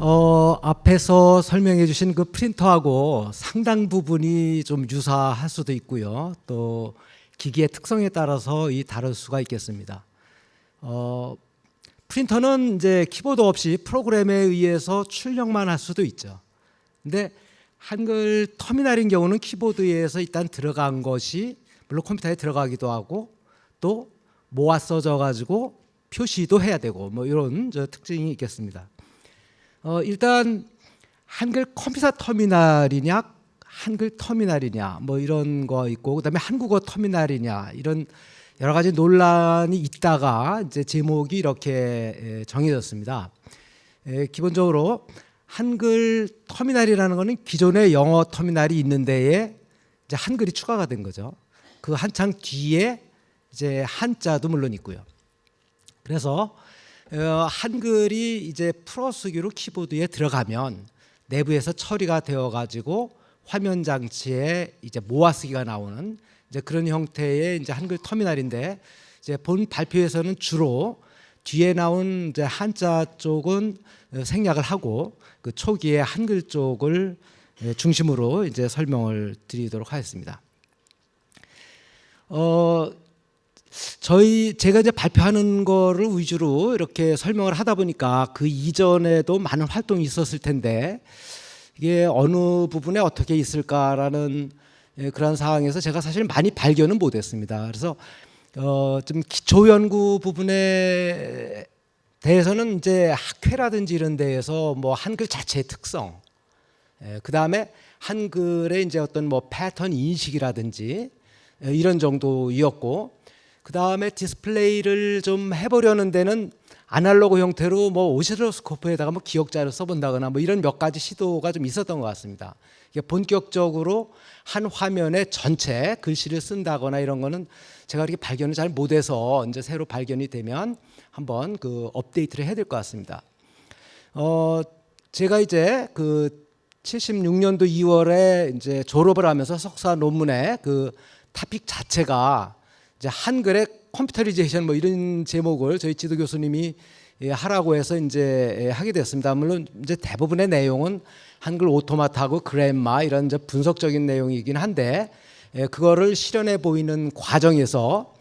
어, 앞에서 설명해 주신 그 프린터하고 상당 부분이 좀 유사할 수도 있고요. 또 기기의 특성에 따라서 이 다를 수가 있겠습니다. 어, 프린터는 이제 키보드 없이 프로그램에 의해서 출력만 할 수도 있죠. 근데 한글 터미널인 경우는 키보드에서 일단 들어간 것이 물론 컴퓨터에 들어가기도 하고 또 모아 써져 가지고 표시도 해야 되고 뭐 이런 저 특징이 있겠습니다. 어, 일단 한글 컴퓨터 터미널이냐 한글 터미널이냐 뭐 이런 거 있고 그다음에 한국어 터미널이냐 이런 여러 가지 논란이 있다가 이제 제목이 이렇게 정해졌습니다. 기본적으로 한글 터미널이라는 것은 기존의 영어 터미널이 있는 데에 이제 한글이 추가가 된 거죠. 그 한창 뒤에 이제 한자도 물론 있고요. 그래서 어, 한글이 이제 풀어쓰기로 키보드에 들어가면 내부에서 처리가 되어 가지고 화면 장치에 이제 모아쓰기가 나오는 이제 그런 형태의 이제 한글 터미널인데 이제 본 발표에서는 주로 뒤에 나온 이제 한자 쪽은 생략을 하고 그 초기에 한글 쪽을 중심으로 이제 설명을 드리도록 하겠습니다. 어, 저희 제가 이제 발표하는 거를 위주로 이렇게 설명을 하다 보니까 그 이전에도 많은 활동이 있었을 텐데 이게 어느 부분에 어떻게 있을까라는 예, 그런 상황에서 제가 사실 많이 발견은 못했습니다. 그래서 어, 좀 기초 연구 부분에 대해서는 이제 학회라든지 이런 데에서 뭐 한글 자체의 특성, 예, 그 다음에 한글의 이제 어떤 뭐 패턴 인식이라든지 예, 이런 정도이었고 그 다음에 디스플레이를 좀 해보려는 데는 아날로그 형태로 뭐 오시로스코프에다가 뭐 기억자를 써본다거나 뭐 이런 몇 가지 시도가 좀 있었던 것 같습니다. 이게 본격적으로 한 화면에 전체 글씨를 쓴다거나 이런 거는 제가 이렇게 발견을 잘 못해서 이제 새로 발견이 되면 한번 그 업데이트를 해야 될 것 같습니다. 어, 제가 이제 그 76년도 2월에 이제 졸업을 하면서 석사 논문의 그 타픽 자체가 이제 한글의 computerization 뭐 이런 제목을 저희 지도 교수님이 예, 하라고 해서 이제 예, 하게 됐습니다. 물론 이제 대부분의 내용은 한글 automata하고 grammar 이런 이제 분석적인 내용이긴 한데 예, 그거를 실현해 보이는 과정에서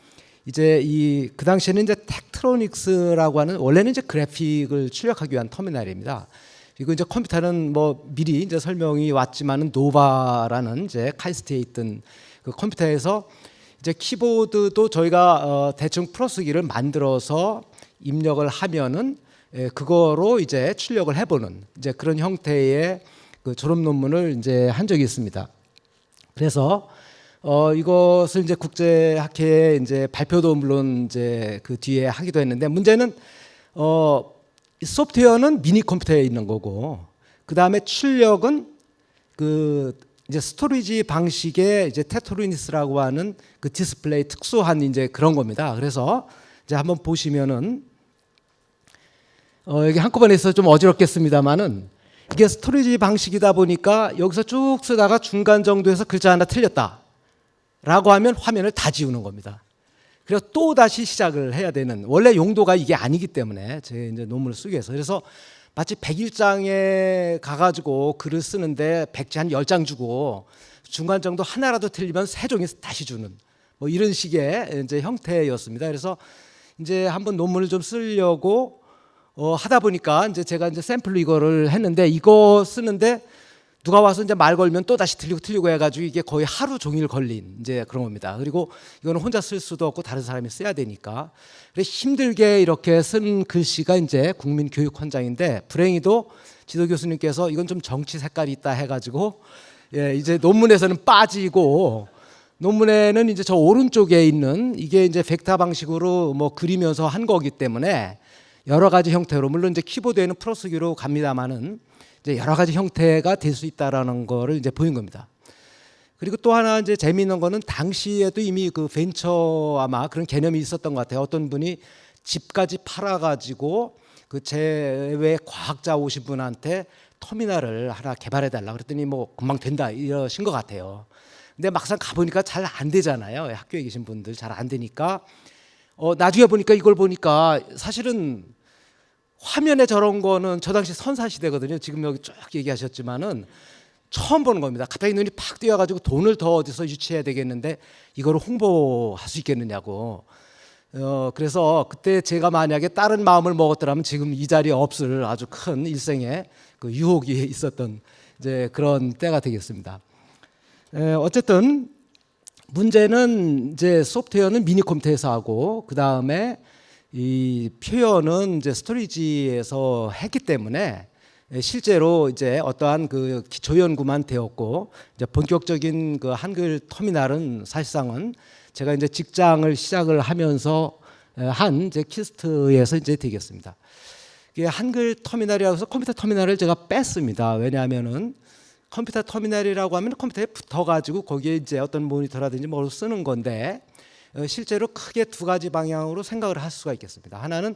이제 이 그 당시에는 이제 Tektronix라고 하는 원래는 이제 그래픽을 출력하기 위한 터미널입니다. 그리고 이제 컴퓨터는 뭐 미리 이제 설명이 왔지만은 노바라는 이제 카이스트에 있던 그 컴퓨터에서 이제 키보드도 저희가 어 대충 풀어쓰기를 만들어서 입력을 하면은 예, 그거로 이제 출력을 해보는 이제 그런 형태의 그 졸업 논문을 이제 한 적이 있습니다. 그래서 어 이것을 이제 국제 학회에 이제 발표도 물론 이제 그 뒤에 하기도 했는데 문제는 어 소프트웨어는 미니 컴퓨터에 있는 거고 그 다음에 출력은 그 이제 storage 방식의 이제 Tektronix라고 하는 그 디스플레이 특수한 이제 그런 겁니다. 그래서 이제 한번 보시면은 어 여기 한꺼번에 있어 좀 어지럽겠습니다만은 이게 storage 방식이다 보니까 여기서 쭉 쓰다가 중간 정도에서 글자 하나 틀렸다. 라고 하면 화면을 다 지우는 겁니다. 그래서 또 다시 시작을 해야 되는 원래 용도가 이게 아니기 때문에 제 이제 논문을 쓰기 위해서 그래서 마치 백일장에 가가지고 글을 쓰는데 백지 한 열 장 주고 중간 정도 하나라도 틀리면 세 종이 다시 주는 뭐 이런 식의 이제 형태였습니다. 그래서 이제 한번 논문을 좀 쓰려고 어 하다 보니까 이제 제가 이제 샘플로 이거를 했는데 이거 쓰는데 누가 와서 이제 말 걸면 또 다시 틀리고 틀리고 해가지고 이게 거의 하루 종일 걸린 이제 그런 겁니다. 그리고 이거는 혼자 쓸 수도 없고 다른 사람이 써야 되니까. 그래서 힘들게 이렇게 쓴 글씨가 이제 국민 교육 헌장인데 불행히도 지도 교수님께서 이건 좀 정치 색깔이 있다 해가지고 예 이제 논문에서는 빠지고 논문에는 이제 저 오른쪽에 있는 이게 이제 벡터 방식으로 뭐 그리면서 한 거기 때문에 여러 가지 형태로 물론 이제 키보드에는 풀어쓰기로 갑니다만은 이제 여러 가지 형태가 될 수 있다라는 거를 이제 보인 겁니다. 그리고 또 하나 이제 재미있는 거는 당시에도 이미 그 벤처 아마 그런 개념이 있었던 것 같아요. 어떤 분이 집까지 팔아가지고 그 제외 과학자 오신 분한테 터미널을 하나 개발해 달라 그랬더니 뭐 금방 된다 이러신 것 같아요. 근데 막상 가보니까 잘 안 되잖아요. 학교에 계신 분들 잘 안 되니까 어 나중에 보니까 이걸 보니까 사실은 화면에 저런 거는 저 당시 선사 시대거든요. 지금 여기 쭉 얘기하셨지만은 처음 보는 겁니다. 갑자기 눈이 팍 띄어가지고 돈을 더 어디서 유치해야 되겠는데 이거를 홍보할 수 있겠느냐고. 어, 그래서 그때 제가 만약에 다른 마음을 먹었더라면 지금 이 자리에 없을 아주 큰 일생의 그 유혹이 있었던 이제 그런 때가 되겠습니다. 에, 어쨌든 문제는 이제 소프트웨어는 미니 컴퓨터에서 하고 그 다음에 이 표현은 이제 storage에서 했기 때문에 실제로 이제 어떠한 그 기초 연구만 되었고 이제 본격적인 그 한글 터미널은 사실상은 제가 이제 직장을 시작을 하면서 한 이제 KIST에서 이제 되겠습니다. 한글 터미널이라고 해서 컴퓨터 터미널을 제가 뺐습니다. 왜냐하면은 컴퓨터 터미널이라고 하면 컴퓨터에 붙어가지고 거기에 이제 어떤 모니터라든지 뭘 쓰는 건데 어, 실제로 크게 두 가지 방향으로 생각을 할 수가 있겠습니다. 하나는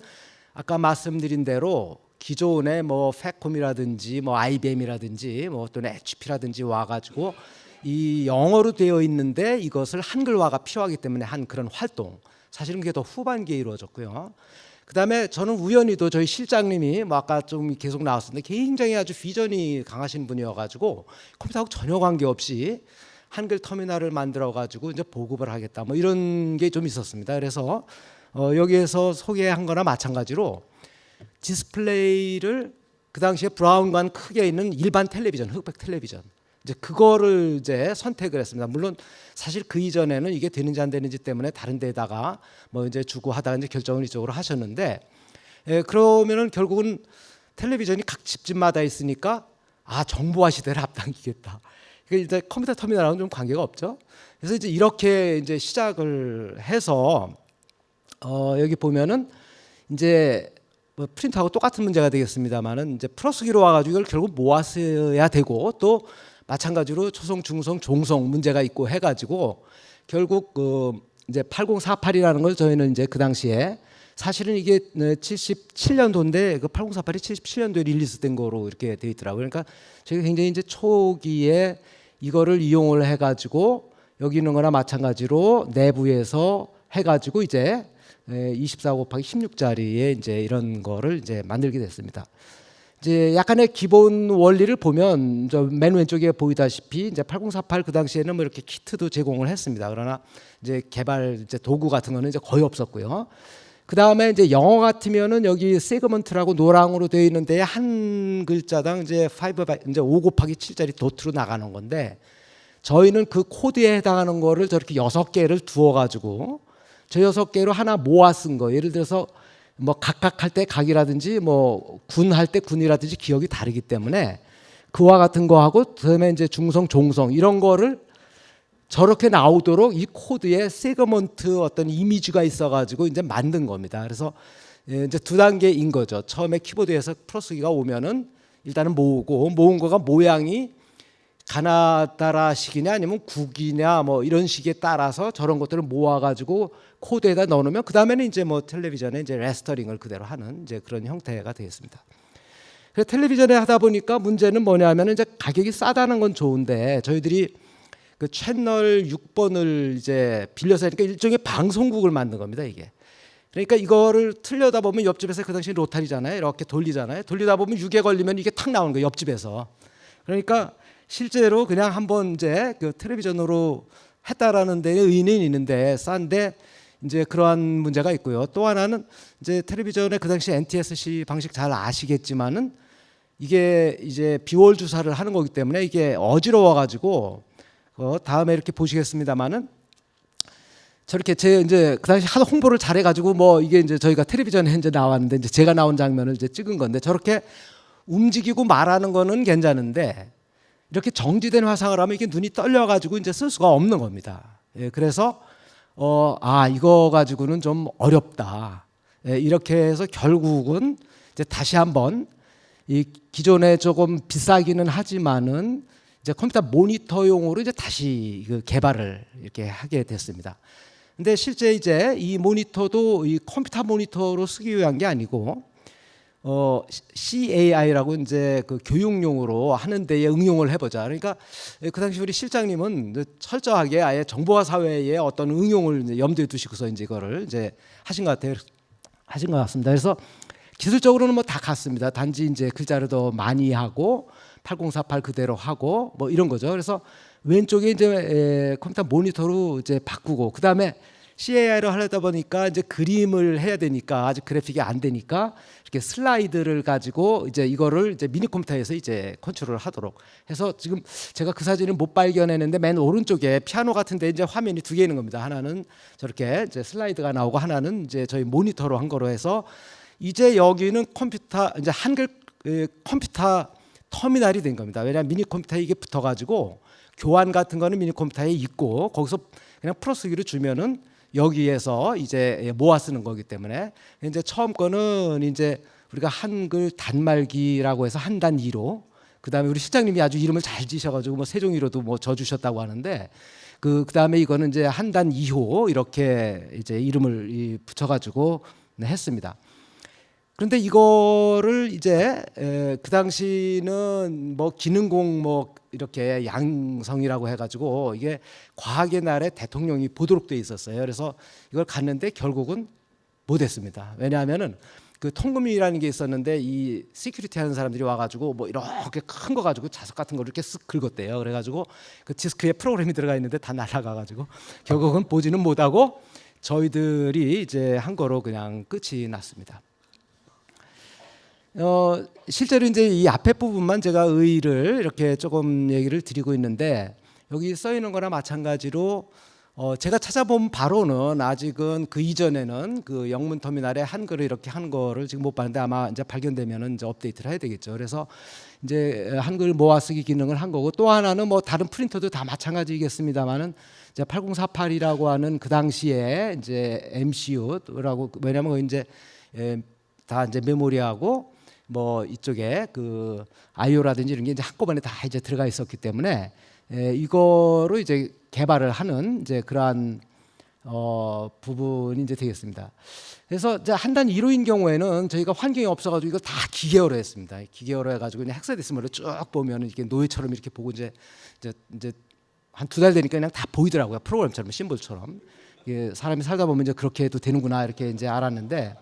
아까 말씀드린 대로 기존의 뭐 팩콤이라든지 뭐 IBM이라든지 뭐 또는 HP라든지 와가지고 이 영어로 되어 있는데 이것을 한글화가 필요하기 때문에 한 그런 활동 사실은 그게 더 후반기에 이루어졌고요. 그다음에 저는 우연히도 저희 실장님이 뭐 아까 좀 계속 나왔었는데 굉장히 아주 비전이 강하신 분이어가지고 컴퓨터하고 전혀 관계 없이 한글 터미널을 만들어 가지고 이제 보급을 하겠다 뭐 이런 게 좀 있었습니다. 그래서 어 여기에서 소개한 거나 마찬가지로 디스플레이를 그 당시에 브라운관 크게 있는 일반 텔레비전 흑백 텔레비전 이제 그거를 이제 선택을 했습니다. 물론 사실 그 이전에는 이게 되는지 안 되는지 때문에 다른 데다가 뭐 이제 주고 하다가 이제 결정을 이쪽으로 하셨는데 예, 그러면은 결국은 텔레비전이 각 집집마다 있으니까 아 정보화 시대를 앞당기겠다. 이게 이제 컴퓨터 터미널하고는 좀 관계가 없죠. 그래서 이제 이렇게 이제 시작을 해서 어 여기 보면은 이제 뭐 프린트하고 똑같은 문제가 되겠습니다만은 이제 플러스기로 와가지고 이걸 결국 모았어야 되고 또 마찬가지로 초성, 중성, 종성 문제가 있고 해가지고 결국 그 이제 8048이라는 걸 저희는 이제 그 당시에 사실은 이게 77년도인데 그 8048이 77년도에 릴리스된 거로 이렇게 돼 있더라고요. 그러니까 저희가 굉장히 이제 초기에 이거를 이용을 해가지고 여기 있는 거나 마찬가지로 내부에서 해가지고 이제 24 곱하기 16짜리의 이제 이런 거를 이제 만들게 됐습니다. 이제 약간의 기본 원리를 보면 저맨 왼쪽에 보이다시피 이제 8048 그 당시에는 뭐 이렇게 키트도 제공을 했습니다. 그러나 이제 개발 이제 도구 같은 거는 이제 거의 없었고요. 그 다음에 이제 영어 같으면은 여기 세그먼트라고 노랑으로 되어 있는데 한 글자당 이제 5 이제 5 곱하기 7짜리 도트로 나가는 건데 저희는 그 코드에 해당하는 거를 저렇게 여섯 개를 두어 가지고 저 여섯 개로 하나 모아 쓴 거. 예를 들어서 뭐 각각 할 때 각이라든지 뭐 군 할 때 군이라든지 기역이 다르기 때문에 그와 같은 거하고 그다음에 이제 중성 종성 이런 거를 저렇게 나오도록 이 코드에 segment 어떤 이미지가 있어가지고 이제 만든 겁니다. 그래서 예, 이제 두 단계인 거죠. 처음에 키보드에서 풀어쓰기가 오면은 일단은 모으고 모은 거가 모양이 가나다라식이냐 아니면 국이냐 뭐 이런 식에 따라서 저런 것들을 모아가지고 코드에다 넣어놓으면 그 다음에는 이제 뭐 텔레비전에 이제 레스터링을 그대로 하는 이제 그런 형태가 되겠습니다. 그래서 텔레비전에 하다 보니까 문제는 뭐냐면 이제 가격이 싸다는 건 좋은데 저희들이 그 채널 6번을 이제 빌려서 하니까 일종의 방송국을 만든 겁니다 이게. 그러니까 이거를 틀려다 보면 옆집에서 그 당시 로타리잖아요. 이렇게 돌리잖아요. 돌리다 보면 6에 걸리면 이게 탁 나오는 거예요. 옆집에서. 그러니까 실제로 그냥 한번 이제 그 텔레비전으로 했다라는 데에 의인이 있는데 싼데 이제 그러한 문제가 있고요. 또 하나는 이제 텔레비전에 그 당시 NTSC 방식 잘 아시겠지만은 이게 이제 비월 주사를 하는 거기 때문에 이게 어지러워 가지고 어 다음에 이렇게 보시겠습니다만은 저렇게 제 이제 그 당시 하도 홍보를 잘해 가지고 뭐 이게 이제 저희가 텔레비전에 이제 나왔는데 이제 제가 나온 장면을 이제 찍은 건데 저렇게 움직이고 말하는 거는 괜찮은데 이렇게 정지된 화상을 하면 이게 눈이 떨려 가지고 이제 쓸 수가 없는 겁니다. 예, 그래서 어, 아 이거 가지고는 좀 어렵다. 예, 이렇게 해서 결국은 이제 다시 한번 이 기존에 조금 비싸기는 하지만은 이제 컴퓨터 모니터용으로 이제 다시 그 개발을 이렇게 하게 됐습니다. 근데 실제 이제 이 모니터도 이 컴퓨터 모니터로 쓰기 위한 게 아니고 어 CAI라고 이제 그 교육용으로 하는 데에 응용을 해보자. 그러니까 그 당시 우리 실장님은 철저하게 아예 정보화 사회에 어떤 응용을 염두에 두시고서 이제 이거를 이제 하신 것 같아요. 하신 것 같습니다. 그래서 기술적으로는 뭐 다 같습니다. 단지 이제 글자를 더 많이 하고 8048 그대로 하고 뭐 이런 거죠. 그래서 왼쪽에 이제 에, 컴퓨터 모니터로 이제 바꾸고 그 다음에 CAI를 하려다 보니까 이제 그림을 해야 되니까 아직 그래픽이 안 되니까 이렇게 슬라이드를 가지고 이제 이거를 이제 미니 컴퓨터에서 이제 컨트롤을 하도록 해서 지금 제가 그 사진을 못 발견했는데 맨 오른쪽에 피아노 같은데 이제 화면이 두 개 있는 겁니다. 하나는 저렇게 이제 슬라이드가 나오고 하나는 이제 저희 모니터로 한 거로 해서 이제 여기는 컴퓨터 이제 한글 에, 컴퓨터 터미널이 된 겁니다. 왜냐하면 미니 컴퓨터에 이게 붙어가지고 교환 같은 거는 미니 컴퓨터에 있고 거기서 그냥 풀어쓰기로 주면은 여기에서 이제 모아 쓰는 거기 때문에 이제 처음 거는 이제 우리가 한글 단말기라고 해서 한단 위로 그다음에 우리 실장님이 아주 이름을 잘 지셔가지고 뭐 세종이로도 뭐 져주셨다고 하는데 그 그다음에 이거는 이제 한 단 2호 이렇게 이제 이름을 이 붙여가지고 네, 했습니다. 그런데 이거를 이제 에, 그 당시는 뭐 기능공 뭐 이렇게 양성이라고 해가지고 이게 과학의 날에 대통령이 보도록 돼 있었어요. 그래서 이걸 갔는데 결국은 못했습니다. 왜냐하면은 그 통금이라는 게 있었는데 이 security 하는 사람들이 와가지고 뭐 이렇게 큰 거 가지고 자석 같은 거 이렇게 쓱 긁었대요. 그래가지고 그 디스크에 프로그램이 들어가 있는데 다 날아가가지고 결국은 보지는 못하고 저희들이 이제 한 거로 그냥 끝이 났습니다. 어, 실제로 이제 이 앞에 부분만 제가 의의를 이렇게 조금 얘기를 드리고 있는데 여기 써 있는 거나 마찬가지로 어, 제가 찾아본 바로는 아직은 그 이전에는 그 영문 터미널에 한글을 이렇게 한 거를 지금 못 봤는데 아마 이제 발견되면은 이제 업데이트를 해야 되겠죠. 그래서 이제 한글 모아쓰기 기능을 한 거고 또 하나는 뭐 다른 프린터도 다 마찬가지겠습니다만은 이제 8048이라고 하는 그 당시에 이제 MCU라고 왜냐면 이제 예, 다 이제 메모리하고 뭐 이쪽에 그 아이오라든지 이런 게 이제 한꺼번에 다 이제 들어가 있었기 때문에 에, 이거로 이제 개발을 하는 이제 그러한 어, 부분이 이제 되겠습니다. 그래서 이제 한 단 1호인 경우에는 저희가 환경이 없어가지고 이거 다 기계어로 했습니다. 기계어로 해가지고 그냥 헥사데시멀로 쭉 보면 이렇게 노예처럼 이렇게 보고 이제 이제, 이제 한 두 달 되니까 그냥 다 보이더라고요. 프로그램처럼 심볼처럼. 이게 사람이 살다 보면 이제 그렇게 해도 되는구나 이렇게 이제 알았는데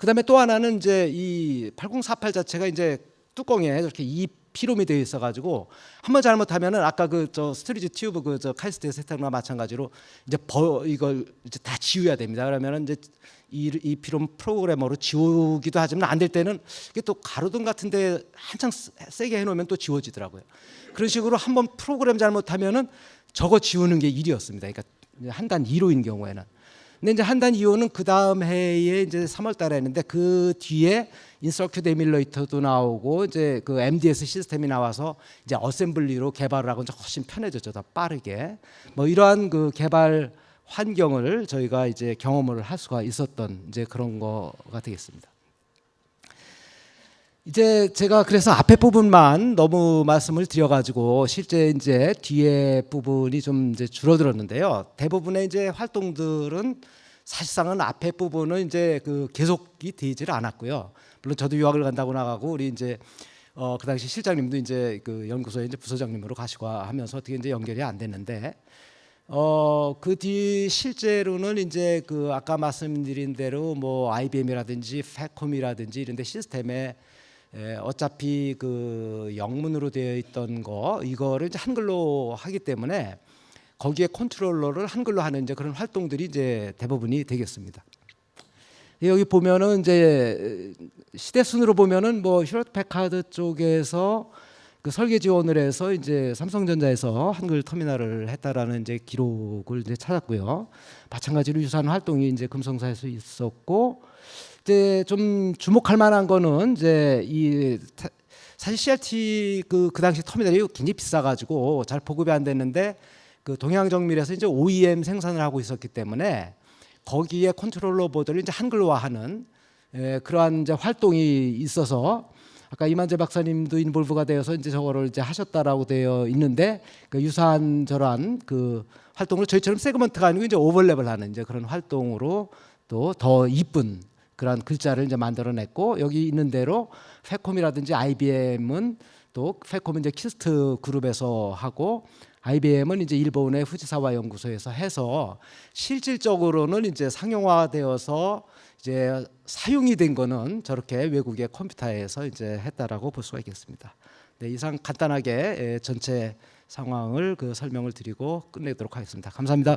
그다음에 또 하나는 이제 이 8048 자체가 이제 뚜껑에 이렇게 EPROM이 되어 있어 가지고 한 번 잘못하면은 아까 그 저 storage tube 그 저 카이스트 세탁과 마찬가지로 이제 버 이걸 이제 다 지워야 됩니다. 그러면은 이제 이, EPROM programmer로 지우기도 하지만 안 될 때는 이게 또 가로등 같은데 한창 세게 해놓으면 또 지워지더라고요. 그런 식으로 한 번 프로그램 잘못하면은 저거 지우는 게 일이었습니다. 그러니까 한단 2호인 경우에는. 근데 이제 한단 2호는 그 다음 해에 이제 3월 달에 했는데 그 뒤에 in-circuit emulator도 나오고 이제 그 MDS 시스템이 나와서 이제 assembly로 개발을 하고 이제 훨씬 편해졌죠, 더 빠르게. 뭐 이러한 그 개발 환경을 저희가 이제 경험을 할 수가 있었던 이제 그런 거가 되겠습니다. 이제 제가 그래서 앞에 부분만 너무 말씀을 드려가지고 실제 이제 뒤에 부분이 좀 이제 줄어들었는데요. 대부분의 이제 활동들은 사실상은 앞에 부분은 이제 그 계속이 되지를 않았고요. 물론 저도 유학을 간다고 나가고 우리 이제 어, 그 당시 실장님도 이제 그 연구소에 이제 부서장님으로 가시고 하면서 어떻게 이제 연결이 안 됐는데 어, 그 뒤 실제로는 이제 그 아까 말씀드린 대로 뭐 IBM이라든지 패콤이라든지 이런 데 시스템에 에, 어차피 그 영문으로 되어 있던 거 이거를 이제 한글로 하기 때문에 거기에 컨트롤러를 한글로 하는 이제 그런 활동들이 이제 대부분이 되겠습니다. 여기 보면은 이제 시대 순으로 보면은 뭐 휴렛 패카드 쪽에서 그 설계 지원을 해서 이제 삼성전자에서 한글 터미널을 했다라는 이제 기록을 이제 찾았고요. 마찬가지로 유사한 활동이 이제 금성사에서 있었고 이제 좀 주목할 만한 거는 이제 이 사실 CRT 그, 그 당시 터미널이 굉장히 비싸가지고 잘 보급이 안 됐는데 그 동양정밀에서 이제 OEM 생산을 하고 있었기 때문에 거기에 컨트롤러 보드를 이제 한글화하는 에, 그러한 이제 활동이 있어서 아까 이만재 박사님도 involve가 되어서 이제 저거를 이제 하셨다라고 되어 있는데 그 유사한 저러한 그 활동을 저희처럼 세그먼트가 아니고 이제 오버랩을 하는 이제 그런 활동으로 또 더 이쁜 그런 글자를 이제 만들어냈고 여기 있는 대로 FACOM이라든지 IBM은 또 FACOM은 이제 KIST 그룹에서 하고 IBM은 이제 일본의 후지사와 연구소에서 해서 실질적으로는 이제 상용화되어서 이제 사용이 된 거는 저렇게 외국의 컴퓨터에서 이제 했다라고 볼 수가 있겠습니다. 네, 이상 간단하게 예, 전체 상황을 그 설명을 드리고 끝내도록 하겠습니다. 감사합니다.